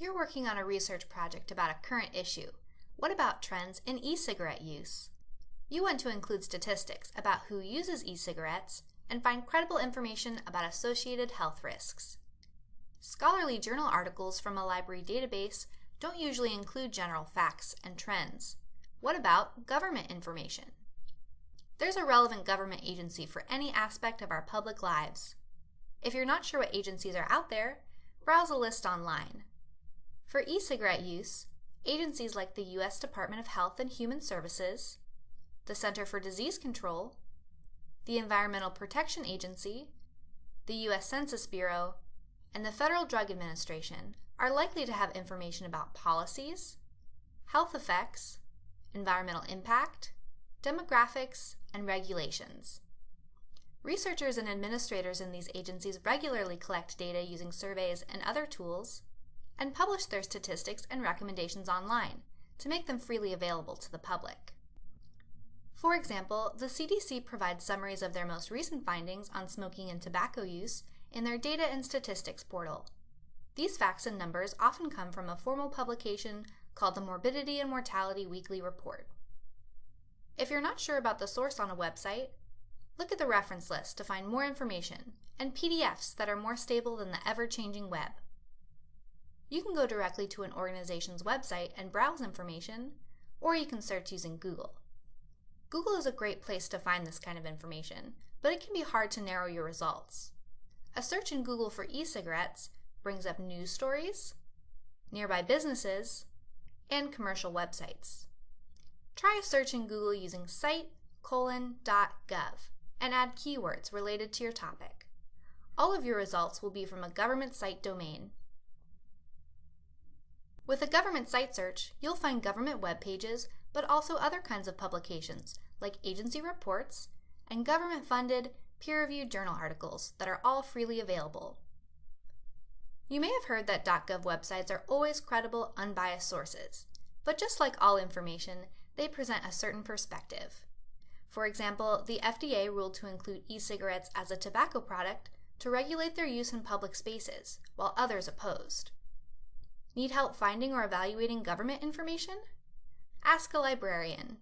You're working on a research project about a current issue. What about trends in e-cigarette use? You want to include statistics about who uses e-cigarettes and find credible information about associated health risks. Scholarly journal articles from a library database don't usually include general facts and trends. What about government information? There's a relevant government agency for any aspect of our public lives. If you're not sure what agencies are out there, browse a list online. For e-cigarette use, agencies like the U.S. Department of Health and Human Services, the Center for Disease Control, the Environmental Protection Agency, the U.S. Census Bureau, and the Federal Drug Administration are likely to have information about policies, health effects, environmental impact, demographics, and regulations. Researchers and administrators in these agencies regularly collect data using surveys and other tools and publish their statistics and recommendations online to make them freely available to the public. For example, the CDC provides summaries of their most recent findings on smoking and tobacco use in their Data and Statistics portal. These facts and numbers often come from a formal publication called the Morbidity and Mortality Weekly Report. If you're not sure about the source on a website, look at the reference list to find more information and PDFs that are more stable than the ever-changing web. You can go directly to an organization's website and browse information, or you can search using Google. Google is a great place to find this kind of information, but it can be hard to narrow your results. A search in Google for e-cigarettes brings up news stories, nearby businesses, and commercial websites. Try a search in Google using site::gov and add keywords related to your topic. All of your results will be from a government site domain. With a government site search, you'll find government web pages, but also other kinds of publications like agency reports and government-funded, peer-reviewed journal articles that are all freely available. You may have heard that .gov websites are always credible, unbiased sources, but just like all information, they present a certain perspective. For example, the FDA ruled to include e-cigarettes as a tobacco product to regulate their use in public spaces, while others opposed. Need help finding or evaluating government information? Ask a librarian.